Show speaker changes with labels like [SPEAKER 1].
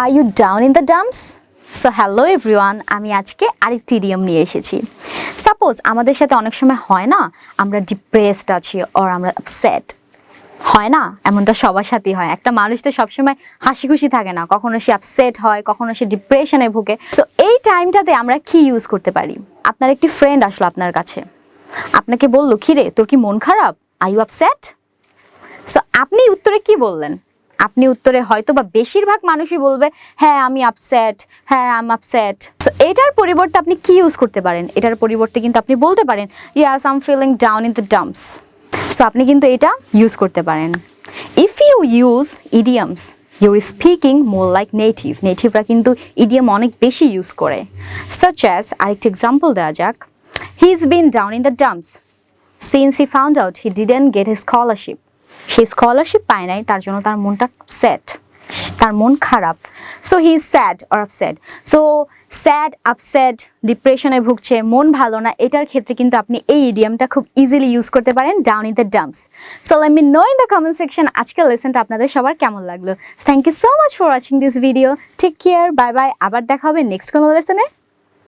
[SPEAKER 1] Are you down in the dumps so hello everyone আমি আজকে আরেকটি ইডিয়াম নিয়ে এসেছি। সাপোজ আমাদের সাথে অনেক সময় হয় না, আমরা ডিপ্রেসড আছি ওর আমরা আপসেট হয় না, এমনটা সবার সাথেই হয়। একটা মানুষ তো সবসময় হাসি খুশি থাকে না, কখনো সে আপসেট হয়, কখনো সে ডিপ্রেশনে ভুগে। সো এই টাইমটাতে আমরা কি ইউজ করতে পারি? আপনার একটি ফ্রেন্ড আসলো আপনার কাছে। আপনাকে বলল, কিরে, তোর কি মন খারাপ? আই ইউ আপসেট সো আপনি উত্তরে কি বললেন? আপনি উত্তরে হয়তো বা বেশিরভাগ মানুষই বলবে হ্যাঁ আমি আপসেট হ্যাঁ আম আপসেট এটার পরিবর্তে আপনি কি ইউজ করতে পারেন? এটার পরিবর্তে কিন্তু আপনি বলতে পারেন yes am feeling down in the dumps so আপনি কিন্তু এটা ইউজ করতে পারেন। If you use idioms you're speaking more like native নেটিভরা কিন্তু ইডিয়াম অনেক বেশি ইউজ করে। সাচ অ্যাজ আরেকটি এক্সাম্পল দেওয়া যাক he is been down in the dumps since he found out he didn't get he scholarship say scholarship পায় নাই, তার জন্য তার মনটা স্যাড তার মন খারাপ। So he is sad or upset so sad upset ডিপ্রেশনে ভুগছে, মন ভালো না, এটার ক্ষেত্রে কিন্তু আপনি এই ইডিয়ামটা খুব ইজিলি ইউজ করতে পারেন down in the dumps so let me know in the comment section আজকের লেসনটা আপনাদের সবার কেমন লাগল। Thank you so much for watching this video take care bye bye আবার দেখা হবে নেক্সট কোনো লেসনে